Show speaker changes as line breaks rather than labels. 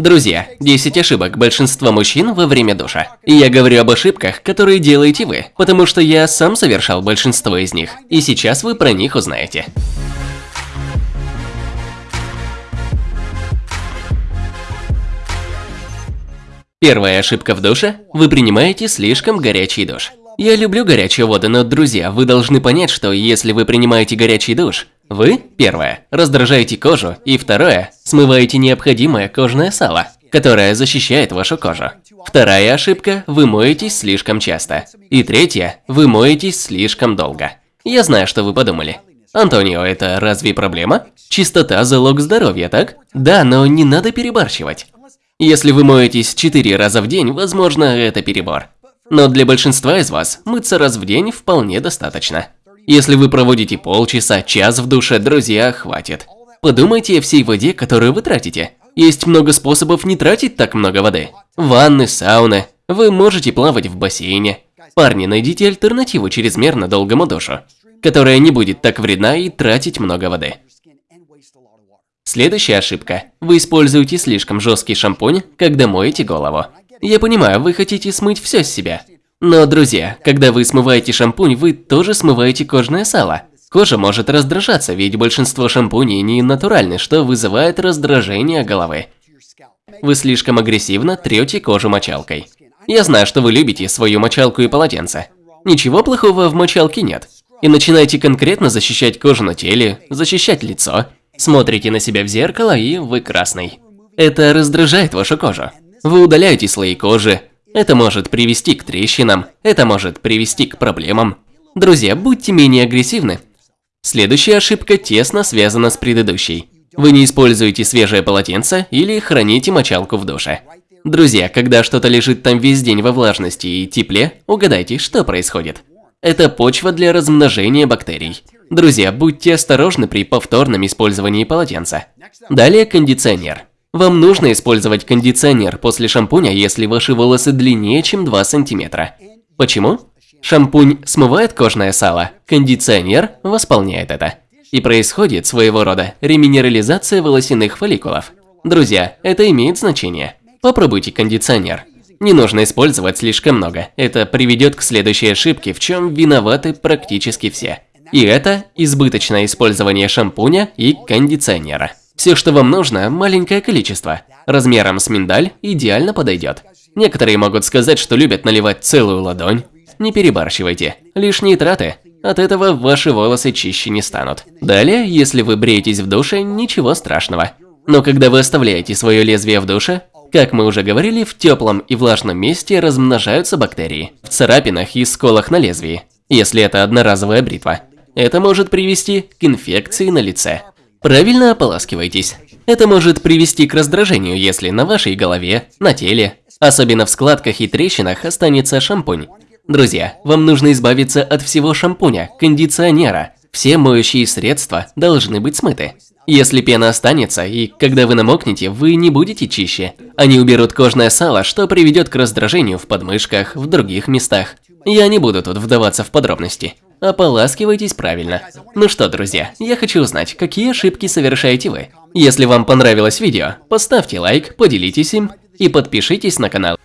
Друзья, 10 ошибок большинства мужчин во время душа. И я говорю об ошибках, которые делаете вы, потому что я сам совершал большинство из них, и сейчас вы про них узнаете. Первая ошибка в душе – вы принимаете слишком горячий душ. Я люблю горячие воды, но, друзья, вы должны понять, что если вы принимаете горячий душ, вы, первое, раздражаете кожу, и второе, смываете необходимое кожное сало, которое защищает вашу кожу. Вторая ошибка – вы моетесь слишком часто. И третья – вы моетесь слишком долго. Я знаю, что вы подумали. Антонио, это разве проблема? Чистота – залог здоровья, так? Да, но не надо перебарщивать. Если вы моетесь 4 раза в день, возможно, это перебор. Но для большинства из вас мыться раз в день вполне достаточно. Если вы проводите полчаса, час в душе, друзья, хватит. Подумайте о всей воде, которую вы тратите. Есть много способов не тратить так много воды. Ванны, сауны. Вы можете плавать в бассейне. Парни, найдите альтернативу чрезмерно долгому душу, которая не будет так вредна и тратить много воды. Следующая ошибка. Вы используете слишком жесткий шампунь, когда моете голову. Я понимаю, вы хотите смыть все с себя. Но, друзья, когда вы смываете шампунь, вы тоже смываете кожное сало. Кожа может раздражаться, ведь большинство шампуней не натуральны, что вызывает раздражение головы. Вы слишком агрессивно трете кожу мочалкой. Я знаю, что вы любите свою мочалку и полотенце. Ничего плохого в мочалке нет. И начинаете конкретно защищать кожу на теле, защищать лицо, Смотрите на себя в зеркало и вы красный. Это раздражает вашу кожу. Вы удаляете слои кожи. Это может привести к трещинам. Это может привести к проблемам. Друзья, будьте менее агрессивны. Следующая ошибка тесно связана с предыдущей. Вы не используете свежее полотенце или храните мочалку в душе. Друзья, когда что-то лежит там весь день во влажности и тепле, угадайте, что происходит. Это почва для размножения бактерий. Друзья, будьте осторожны при повторном использовании полотенца. Далее кондиционер. Вам нужно использовать кондиционер после шампуня, если ваши волосы длиннее, чем 2 сантиметра. Почему? Шампунь смывает кожное сало, кондиционер восполняет это. И происходит своего рода реминерализация волосяных фолликулов. Друзья, это имеет значение. Попробуйте кондиционер. Не нужно использовать слишком много. Это приведет к следующей ошибке, в чем виноваты практически все. И это избыточное использование шампуня и кондиционера. Все, что вам нужно, маленькое количество. Размером с миндаль идеально подойдет. Некоторые могут сказать, что любят наливать целую ладонь. Не перебарщивайте. Лишние траты. От этого ваши волосы чище не станут. Далее, если вы бреетесь в душе, ничего страшного. Но когда вы оставляете свое лезвие в душе, как мы уже говорили, в теплом и влажном месте размножаются бактерии. В царапинах и сколах на лезвии, если это одноразовая бритва. Это может привести к инфекции на лице. Правильно ополаскивайтесь. Это может привести к раздражению, если на вашей голове, на теле, особенно в складках и трещинах останется шампунь. Друзья, вам нужно избавиться от всего шампуня, кондиционера. Все моющие средства должны быть смыты. Если пена останется, и когда вы намокнете, вы не будете чище. Они уберут кожное сало, что приведет к раздражению в подмышках, в других местах. Я не буду тут вдаваться в подробности. Ополаскивайтесь правильно. Ну что, друзья, я хочу узнать, какие ошибки совершаете вы. Если вам понравилось видео, поставьте лайк, поделитесь им и подпишитесь на канал.